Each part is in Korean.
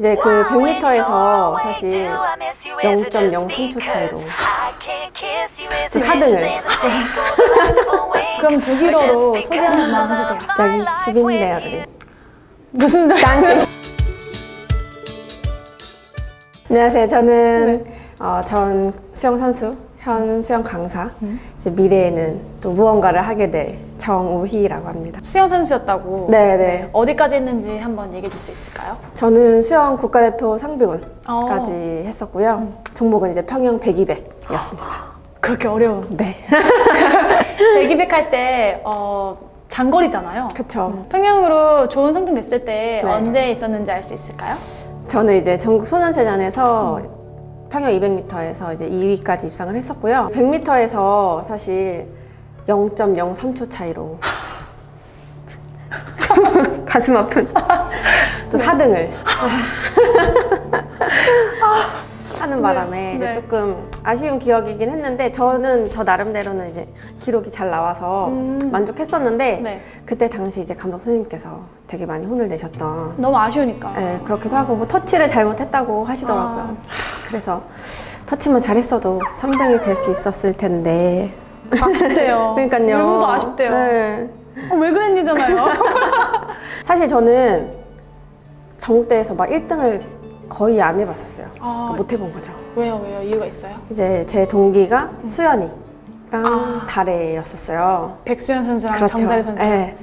이제 그 100m에서 사실 0.03초 차이로 또 4등을 그럼 독일어로 소개 한번 해주세요. 갑자기 슈빈레어를 무슨 소리? 딴 안녕하세요. 저는 어, 전 수영 선수, 현 수영 강사. 이제 미래에는 또 무언가를 하게 될 정우희라고 합니다. 수영 선수였다고. 네네. 어디까지 했는지 한번 얘기해 줄 수 있을까요? 저는 수영 국가대표 상비군까지 어. 했었고요. 종목은 이제 평영 100, 200 이었습니다. 그렇게 어려운. 네. 대기백 할 때, 어, 장거리잖아요. 그쵸. 평영으로 좋은 성적 냈을 때 네. 언제 있었는지 알 수 있을까요? 저는 이제 전국 소년체전에서 평영 200m에서 이제 2위까지 입상을 했었고요. 100m에서 사실 0.03초 차이로 가슴 아픈 또 4등을 하는 바람에 이제 네. 조금 아쉬운 기억이긴 했는데 저는 저 나름대로는 이제 기록이 잘 나와서 만족했었는데 네. 그때 당시 이제 감독 선생님께서 되게 많이 혼을 내셨던 너무 아쉬우니까. 네, 그렇기도 하고 뭐 터치를 잘못했다고 하시더라고요. 그래서 터치만 잘했어도 3등이 될 수 있었을 텐데. 아쉽대요. 그러니까요. 울고도 아쉽대요. 네. 어, 왜 그랬니잖아요. 사실 저는 전국대회에서 막 1등을 거의 안 해봤었어요. 아. 그러니까 못 해본 거죠. 왜요, 왜요? 이유가 있어요? 이제 제 동기가 수연이 랑 아. 달혜였었어요. 백수현 선수랑 정다리 선수. 네.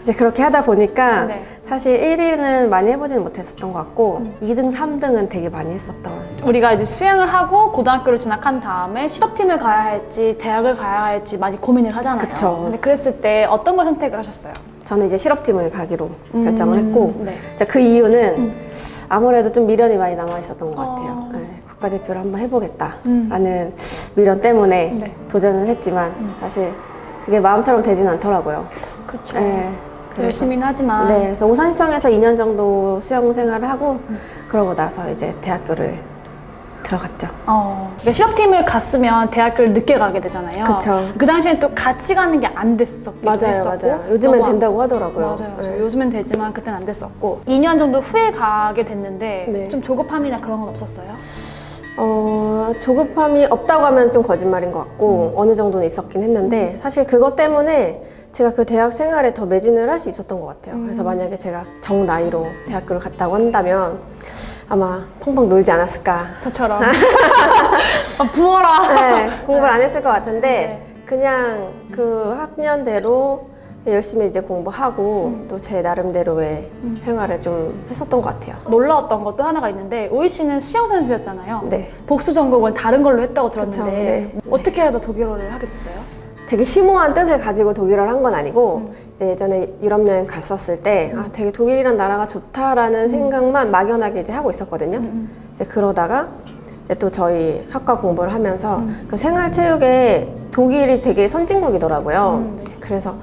이제 그렇게 하다 보니까 네. 사실 1위는 많이 해보지는 못했었던 것 같고 음. 2등, 3등은 되게 많이 했었던 우리가 이제 수영을 하고 고등학교를 진학한 다음에 실업팀을 가야 할지 대학을 가야 할지 많이 고민을 하잖아요. 그쵸. 근데 그랬을 때 어떤 걸 선택을 하셨어요? 저는 이제 실업팀을 가기로 결정을 했고 네. 그 이유는 아무래도 좀 미련이 많이 남아 있었던 것 같아요. 어. 네, 국가대표를 한번 해보겠다라는 미련 때문에 네. 도전을 했지만 사실 그게 마음처럼 되진 않더라고요. 그렇죠. 네, 열심히는 하지만 네, 그래서 오산시청에서 2년 정도 수영 생활을 하고 그러고 나서 이제 대학교를 들어갔죠. 어, 그러니까 실업팀을 갔으면 대학교를 늦게 가게 되잖아요. 그쵸. 그 당시엔 또 같이 가는 게 안 됐었고 맞아요, 맞아요. 요즘엔 된다고 하더라고요. 맞아요, 맞아요. 네. 요즘엔 되지만 그때는 안 됐었고 2년 정도 후에 가게 됐는데 네. 좀 조급함이나 그런 건 없었어요? 어, 조급함이 없다고 하면 좀 거짓말인 것 같고 어느 정도는 있었긴 했는데 사실 그것 때문에 제가 그 대학 생활에 더 매진을 할 수 있었던 것 같아요. 그래서 만약에 제가 정 나이로 대학교를 갔다고 한다면 아마 펑펑 놀지 않았을까. 저처럼 아, 부어라 네, 공부를 안 했을 것 같은데 네. 그냥 그 학년대로 열심히 이제 공부하고 또제 나름대로의 생활을 좀 했었던 것 같아요. 놀라웠던 것도 하나가 있는데 우희 씨는 수영 선수였잖아요. 네. 복수 전공을 다른 걸로 했다고 들었는데 그쵸, 네. 어떻게 하다 독일어를 하게 됐어요? 되게 심오한 뜻을 가지고 독일어를 한 건 아니고 이제 예전에 유럽 여행 갔었을 때 아, 되게 독일이란 나라가 좋다라는 생각만 막연하게 이제 하고 있었거든요. 이제 그러다가 이제 또 저희 학과 공부를 하면서 그 생활체육에 독일이 되게 선진국이더라고요. 음, 네. 그래서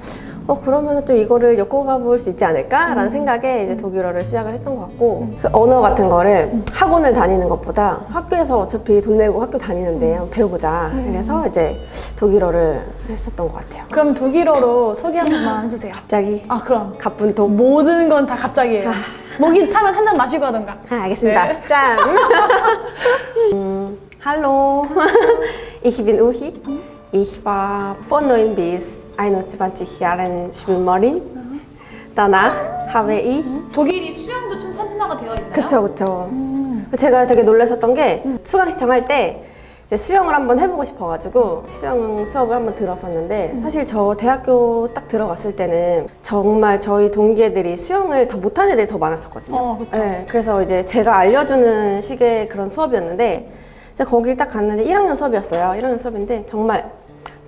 어 그러면 좀 이거를 엮어가 볼 수 있지 않을까 라는 생각에 이제 독일어를 시작을 했던 것 같고 그 언어 같은 거를 학원을 다니는 것보다 학교에서 어차피 돈 내고 학교 다니는데 한번 배워보자. 그래서 이제 독일어를 했었던 것 같아요. 그럼 독일어로 소개 한 번만 해주세요. 갑자기 아 그럼 가쁜 독. 모든 건 다 갑자기예요. 목이 타면 한 잔 마시고 하던가. 아, 알겠습니다. 네. 짠. 음, hallo. ich bin Uhi. Ich war von 9 bis 21 Jahren Schwimmerin. Danach habe ich 독일이 수영도 좀 선진화가 되어 있나요? 그쵸 그쵸 제가 되게 놀랐었던 게 수강 신청할 때 이제 수영을 한번 해보고 싶어가지고 수영 수업을 한번 들었었는데 사실 저 대학교 딱 들어갔을 때는 정말 저희 동기애들이 수영을 더 못하는 애들이 더 많았었거든요 어. 네, 그래서 이제 제가 알려주는 식의 그런 수업이었는데 이제 거길 딱 갔는데 1학년 수업이었어요 1학년 수업인데 정말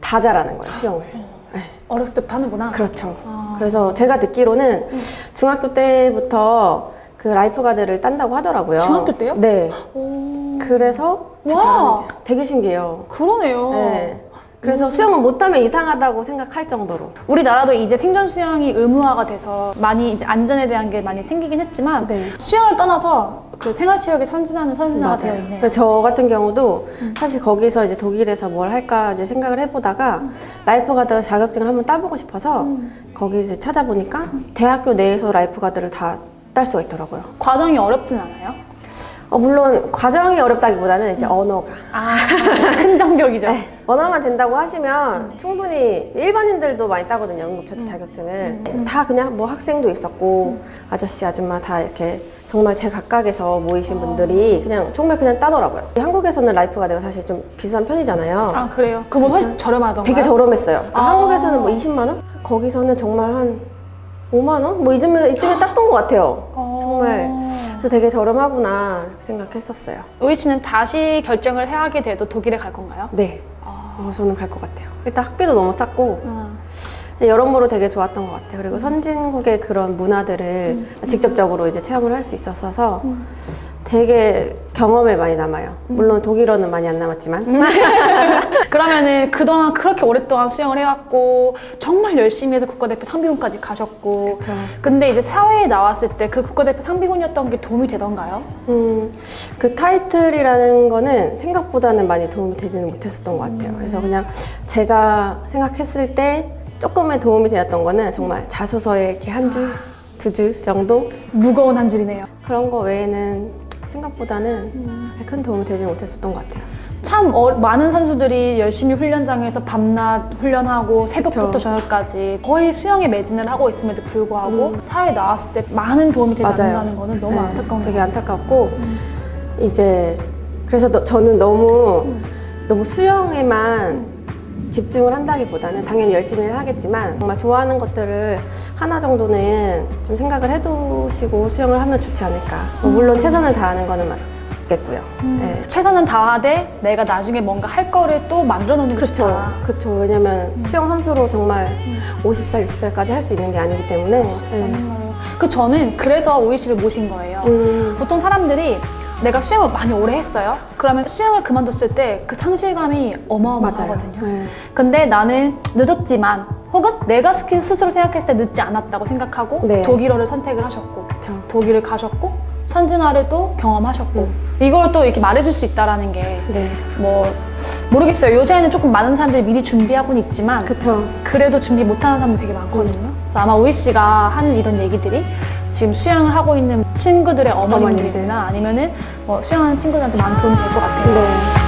다 잘하는 거예요 수영을 네. 어렸을 때부터 하는구나. 그렇죠. 아. 그래서 제가 듣기로는 중학교 때부터 그 lifeguard를 딴다고 하더라고요. 중학교 때요? 네. 오, 그래서 되게 신기해요. 그러네요. 네. 그래서 수영을 못하면 이상하다고 생각할 정도로. 우리나라도 이제 생존 수영이 의무화가 돼서 많이 이제 안전에 대한 게 많이 생기긴 했지만 네. 수영을 떠나서 그 생활체육에 선진하는 선진화가 되어 있네요. 음. 저 같은 경우도 사실 거기서 이제 독일에서 뭘 할까 이제 생각을 해보다가 lifeguard 자격증을 한번 따보고 싶어서 음. 거기 이제 찾아보니까 대학교 내에서 lifeguard를 다 딸 수가 있더라고요. 과정이 어렵진 않아요? 어, 물론 과정이 어렵다기보다는 이제 언어가 아, 큰 장벽이죠. 네, 언어만 된다고 하시면 충분히 일반인들도 많이 따거든요 응급처치 자격증을 다 그냥 뭐 학생도 있었고 아저씨 아줌마 다 이렇게 정말 제 각각에서 모이신 분들이 그냥 정말 그냥 따더라고요 한국에서는 lifeguard가 사실 좀 비싼 편이잖아요 아, 그래요? 그거 훨씬 저렴하던가요? 되게 저렴했어요 그러니까 아. 한국에서는 뭐 20만 원? 거기서는 정말 한 5만 원? 뭐 이쯤에, 이쯤에 땄던 것 같아요 어. 정말 그래서 되게 저렴하구나 생각했었어요 우희 씨는 다시 결정을 해야 하게 돼도 독일에 갈 건가요? 네 어, 저는 갈 것 같아요 일단 학비도 너무 쌌고 음. 여러모로 되게 좋았던 것 같아요. 그리고 선진국의 그런 문화들을 음. 직접적으로 이제 체험을 할 수 있었어서 되게 경험에 많이 남아요. 물론 독일어는 많이 안 남았지만. 음. 그러면은 그동안 그렇게 오랫동안 수영을 해왔고 정말 열심히 해서 국가대표 상비군까지 가셨고 그쵸. 근데 이제 사회에 나왔을 때 그 국가대표 상비군이었던 게 도움이 되던가요? 음, 그 타이틀이라는 거는 생각보다는 많이 도움이 되지는 못했었던 것 같아요. 그래서 그냥 제가 생각했을 때 조금의 도움이 되었던 거는 정말 자소서에 이렇게 한 줄, 두 줄 정도? 무거운 한 줄이네요. 그런 거 외에는 생각보다는 큰 도움이 되지 못했었던 것 같아요. 참 어- 많은 선수들이 열심히 훈련장에서 밤낮 훈련하고 새벽부터 그쵸. 저녁까지 거의 수영에 매진을 하고 있음에도 불구하고 사회에 나왔을 때 많은 도움이 되지 않는다는 거는 너무 네, 안타까운 되게 거 안타깝고 이제 그래서 너- 저는 너무 너무 수영에만 집중을 한다기보다는 당연히 열심히 하겠지만 정말 좋아하는 것들을 하나 정도는 좀 생각을 해두시고 수영을 하면 좋지 않을까. 뭐 물론 최선을 다하는 거는 맞겠고요. 네. 최선은 다하되 내가 나중에 뭔가 할 거를 또 만들어 놓는 게 그쵸, 좋다. 그쵸. 왜냐면 수영 선수로 정말 50살, 60살까지 할 수 있는 게 아니기 때문에. 네. 음. 그 저는 그래서 오이 씨를 모신 거예요. 음, 보통 사람들이 내가 수영을 많이 오래 했어요. 그러면 수영을 그만뒀을 때 그 상실감이. 어마어마하거든요. 네. 근데 나는 늦었지만 혹은 내가 스스로 생각했을 때 늦지 않았다고 생각하고 네. 독일어를 선택을 하셨고 그쵸. 독일을 가셨고 선진화를 또 경험하셨고 음. 이걸 또 이렇게 말해줄 수 있다라는 게 네. 뭐 모르겠어요. 요새는 조금 많은 사람들이 미리 준비하고는 있지만 그쵸. 그래도 준비 못하는 사람도 되게 많거든요. 그래서 아마 오이 씨가 하는 이런 얘기들이 지금 수영을 하고 있는 친구들의 어머님들이나 아니면은 뭐 수영하는 친구들한테 많은 도움이 될 것 같아요. 네.